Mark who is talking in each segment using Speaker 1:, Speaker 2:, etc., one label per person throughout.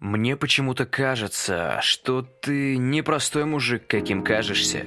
Speaker 1: Мне почему-то кажется, что ты не простой мужик, каким кажешься.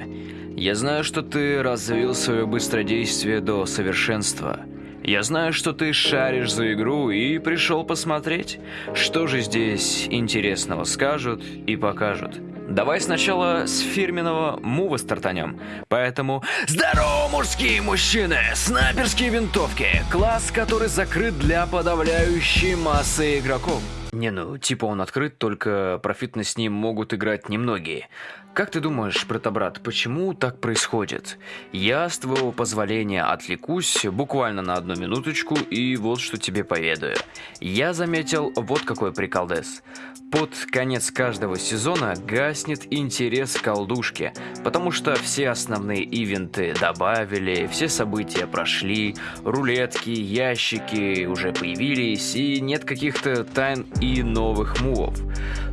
Speaker 1: Я знаю, что ты развил свое быстродействие до совершенства. Я знаю, что ты шаришь за игру и пришел посмотреть, что же здесь интересного скажут и покажут. Давай сначала с фирменного мува стартанем. Поэтому здорово, мужские мужчины! Снайперские винтовки. Класс, который закрыт для подавляющей массы игроков. Не, ну, типа он открыт, только профитно с ним могут играть немногие. Как ты думаешь, братобрат, почему так происходит? Я, с твоего позволения, отвлекусь буквально на одну минуточку и вот что тебе поведаю. Я заметил вот какой приколдес. Под конец каждого сезона гаснет интерес к колдушке, потому что все основные ивенты добавили, все события прошли, рулетки, ящики уже появились и нет каких-то тайн и новых мувов.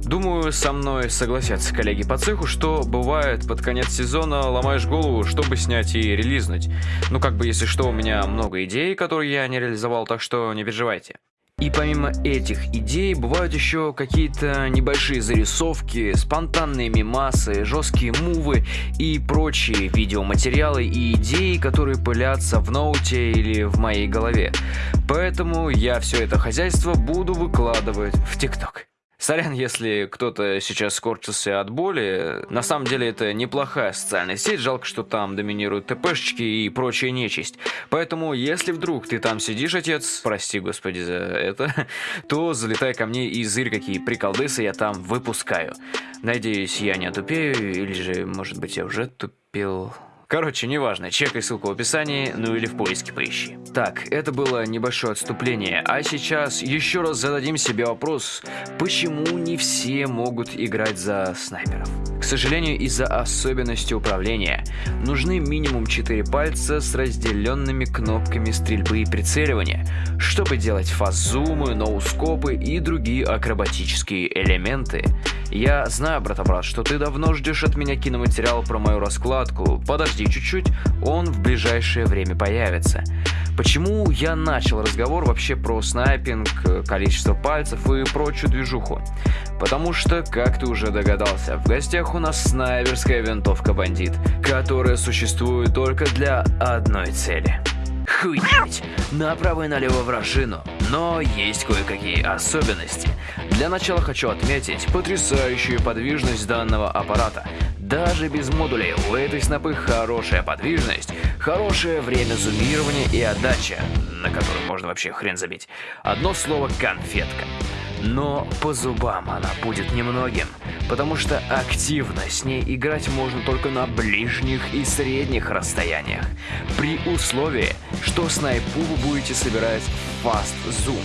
Speaker 1: Думаю, со мной согласятся коллеги по цеху, что бывает под конец сезона ломаешь голову, чтобы снять и релизнуть. Ну как бы если что, у меня много идей, которые я не реализовал, так что не переживайте. И помимо этих идей, бывают еще какие-то небольшие зарисовки, спонтанные мемасы, жесткие мувы и прочие видеоматериалы и идеи, которые пылятся в ноуте или в моей голове. Поэтому я все это хозяйство буду выкладывать в ТикТок. Сорян, если кто-то сейчас скорчился от боли. На самом деле это неплохая социальная сеть, жалко, что там доминируют ТПшечки и прочая нечисть. Поэтому, если вдруг ты там сидишь, отец, прости господи за это, то залетай ко мне и зырь, какие приколдесы я там выпускаю. Надеюсь, я не отупею, или же, может быть, я уже тупил... Короче, неважно, чекай ссылку в описании, ну или в поиске поищи. Так, это было небольшое отступление, а сейчас еще раз зададим себе вопрос, почему не все могут играть за снайперов? К сожалению, из-за особенностей управления нужны минимум 4 пальца с разделенными кнопками стрельбы и прицеливания, чтобы делать фазумы, ноускопы и другие акробатические элементы. Я знаю, брата-брат, что ты давно ждешь от меня киноматериал про мою раскладку. Подожди чуть-чуть, он в ближайшее время появится. Почему я начал разговор вообще про снайпинг, количество пальцев и прочую движуху? Потому что, как ты уже догадался, в гостях у нас снайперская винтовка бандит, которая существует только для одной цели. Хуеть! Направо и налево вражину. Но есть кое-какие особенности. Для начала хочу отметить потрясающую подвижность данного аппарата. Даже без модулей у этой снопы хорошая подвижность, хорошее время зумирования и отдача, на которую можно вообще хрен забить. Одно слово «конфетка». Но по зубам она будет немногим, потому что активно с ней играть можно только на ближних и средних расстояниях, при условии, что снайпу вы будете собирать зум.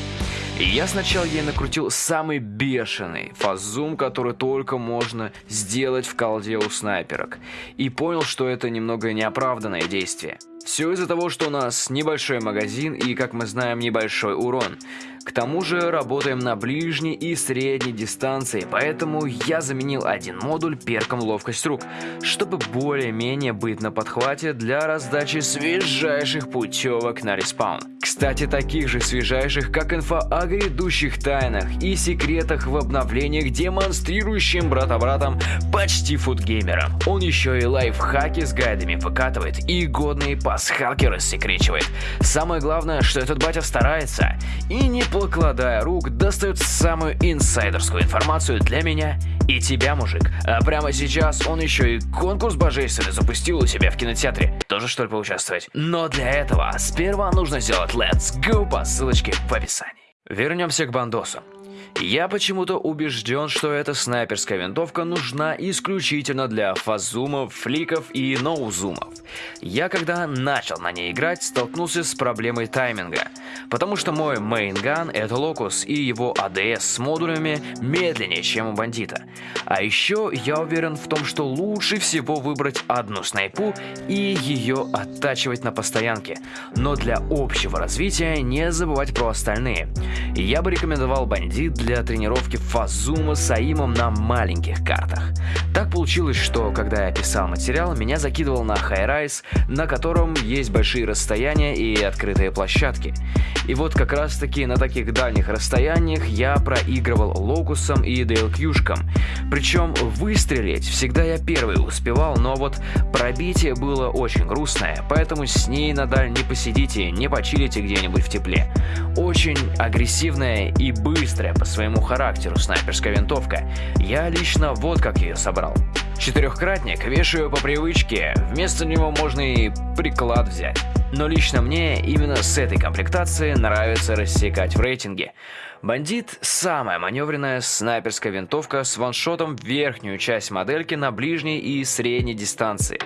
Speaker 1: И я сначала ей накрутил самый бешеный фазум, который только можно сделать в колде у снайперок. И понял, что это немного неоправданное действие. Все из-за того, что у нас небольшой магазин и, как мы знаем, небольшой урон. К тому же работаем на ближней и средней дистанции, поэтому я заменил один модуль перком ловкость рук, чтобы более-менее быть на подхвате для раздачи свежайших путевок на респаун. Кстати, таких же свежайших, как инфа о грядущих тайнах и секретах в обновлениях, демонстрирующим брата-братам почти футгеймерам. Он еще и лайфхаки с гайдами выкатывает и годные пасхалки рассекречивает. Самое главное, что этот батя старается и не покладая рук, достает самую инсайдерскую информацию для меня и тебя, мужик. А прямо сейчас он еще и конкурс божественный запустил у себя в кинотеатре. Тоже что ли поучаствовать? Но для этого сперва нужно сделать Let's Go по ссылочке в описании. Вернемся к Бандосу. Я почему-то убежден, что эта снайперская винтовка нужна исключительно для фазумов, фликов и ноузумов. Я когда начал на ней играть, столкнулся с проблемой тайминга, потому что мой мейнган это локус и его ADS с модулями медленнее, чем у бандита. А еще я уверен в том, что лучше всего выбрать одну снайпу и ее оттачивать на постоянке, но для общего развития не забывать про остальные. Я бы рекомендовал бандит для тренировки фазума с аимом на маленьких картах. Так получилось, что когда я писал материал, меня закидывал на хайрайз, на котором есть большие расстояния и открытые площадки. И вот как раз таки на таких дальних расстояниях я проигрывал Локусом и Дейлкьюшкам. Причем выстрелить всегда я первый успевал, но вот пробитие было очень грустное, поэтому с ней на даль не посидите, не почилите где-нибудь в тепле. Очень агрессивная и быстрая по своему характеру снайперская винтовка. Я лично вот как ее собрал. Четырехкратник вешаю по привычке, вместо него можно и приклад взять. Но лично мне именно с этой комплектацией нравится рассекать в рейтинге. Бандит – самая маневренная снайперская винтовка с ваншотом в верхнюю часть модельки на ближней и средней дистанции.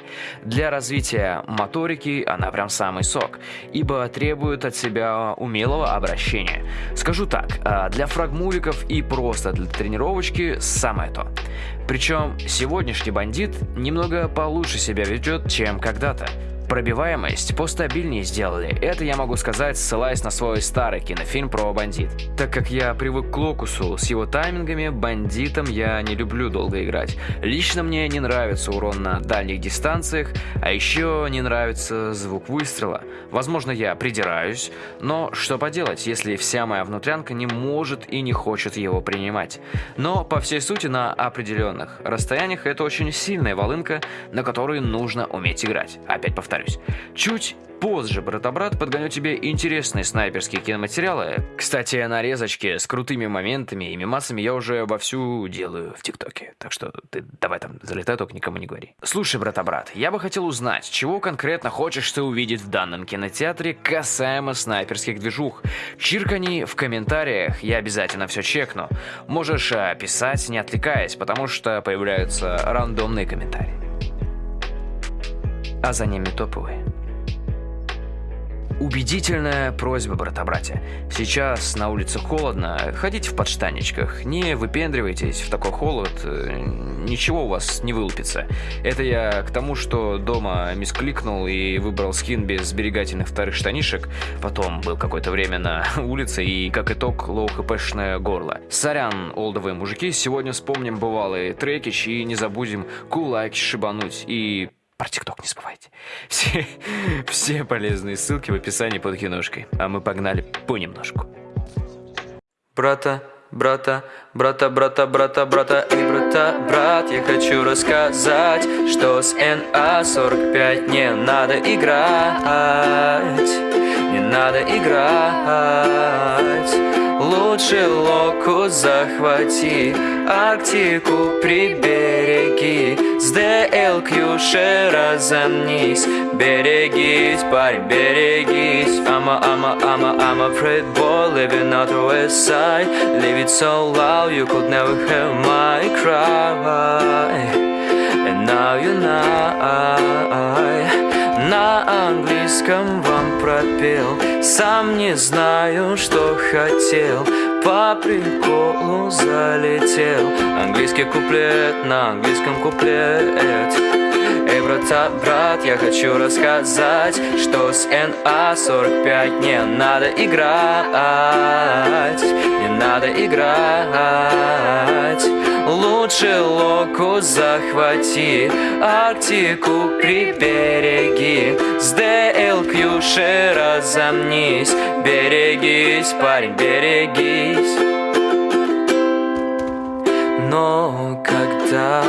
Speaker 1: Для развития моторики она прям самый сок, ибо требует от себя умелого обращения. Скажу так, а для фрагмуликов и просто для тренировочки самое то. Причем сегодняшний бандит немного получше себя ведет, чем когда-то. Пробиваемость постабильнее сделали, это я могу сказать, ссылаясь на свой старый кинофильм про бандит. Так как я привык к Локусу с его таймингами, бандитом я не люблю долго играть. Лично мне не нравится урон на дальних дистанциях, а еще не нравится звук выстрела. Возможно, я придираюсь, но что поделать, если вся моя внутрянка не может и не хочет его принимать. Но по всей сути на определенных расстояниях это очень сильная волынка, на которую нужно уметь играть. Опять повторяю повторюсь. Чуть позже, брата-брат, подгоню тебе интересные снайперские киноматериалы. Кстати, нарезочки с крутыми моментами и мимасами я уже вовсю делаю в ТикТоке. Так что ты давай там залетай, только никому не говори. Слушай, брата-брат, я бы хотел узнать, чего конкретно хочешь ты увидеть в данном кинотеатре касаемо снайперских движух. Чиркани в комментариях, я обязательно все чекну. Можешь э, писать, не отвлекаясь, потому что появляются рандомные комментарии а за ними топовые. Убедительная просьба, брата-братья. Сейчас на улице холодно, ходите в подштаничках, не выпендривайтесь в такой холод, э, ничего у вас не вылупится. Это я к тому, что дома мискликнул и выбрал скин без сберегательных вторых штанишек, потом был какое-то время на улице и, как итог, low -хпшное горло. Сорян, олдовые мужики, сегодня вспомним бывалые трекич и не забудем кулаки шибануть и про ТикТок не забывайте. Все, все полезные ссылки в описании под киношкой. А мы погнали понемножку.
Speaker 2: Брата, брата, брата, брата, брата, брата и брата, брат, я хочу рассказать, что с НА-45 не надо играть, не надо играть. Лучше локу захвати, Арктику прибереги, ДЛКЮши разомнись Берегись, парень, берегись I'm a, I'm a, I'm a, I'm a pretty boy Living out the west side Live it so loud You could never hear my cry And now you know на английском вам пропел Сам не знаю, что хотел По приколу залетел. Английский куплет на английском куплет. Эй, брата, брат, я хочу рассказать Что с НА-45 не надо играть Не надо играть. Лучше локу захвати, Арктику прибереги, С ДЛКЮши разомнись, Берегись, парень, берегись. Но когда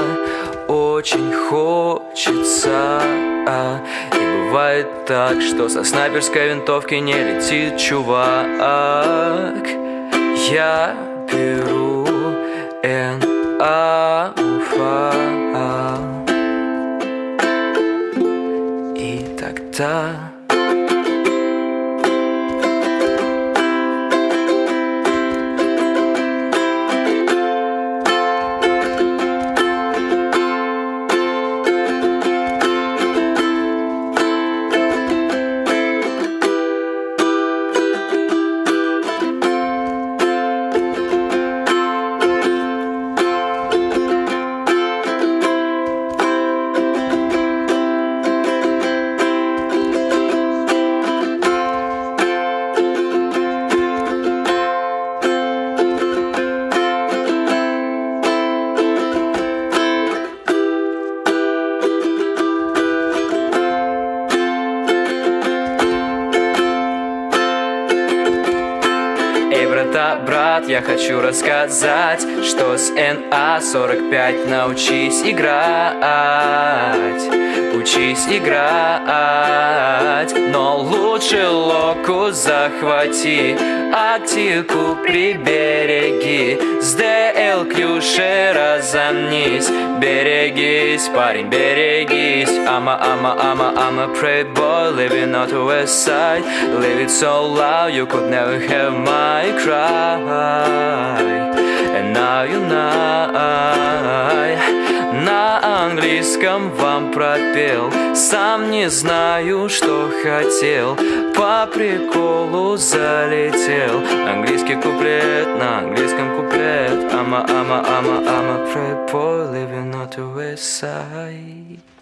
Speaker 2: очень хочется а, И бывает так, что со снайперской винтовки не летит чувак Я беру Н Алфа И тогда это, брат, я хочу рассказать Что с НА-45 научись играть. Учись играть Но лучше локу захвати Актику прибереги С ДЛ-клюшей разомнись Берегись, парень, берегись I'm a, I'm a, I'm a, I'm a prey boy Living out the west side Live it so loud You could never have my cry And now you know Английском вам пропел. Сам не знаю, что хотел. По приколу залетел. Английский куплет на английском куплет. I'm a, I'm a prep boy Living on the west side